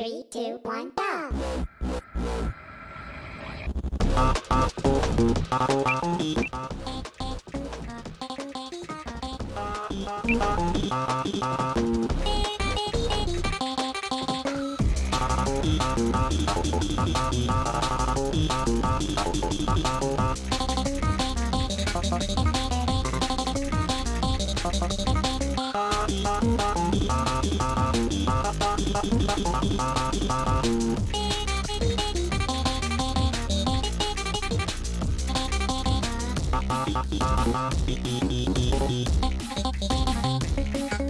Three, two, one, go! ハハハハハハハハハハハハハハハハハハハ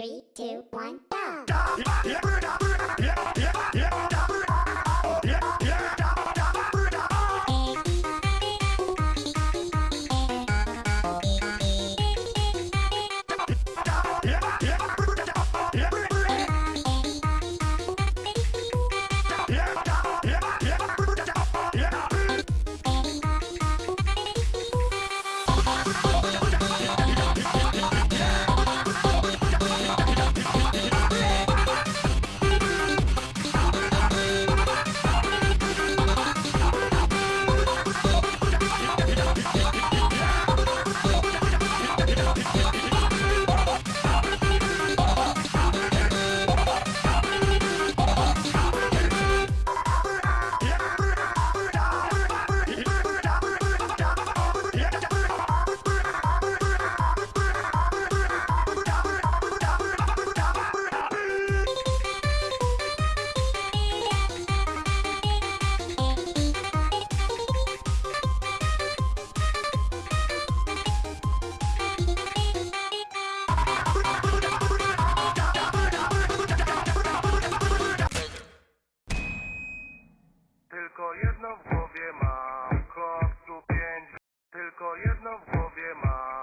Three, two, one, go! w głowie ma.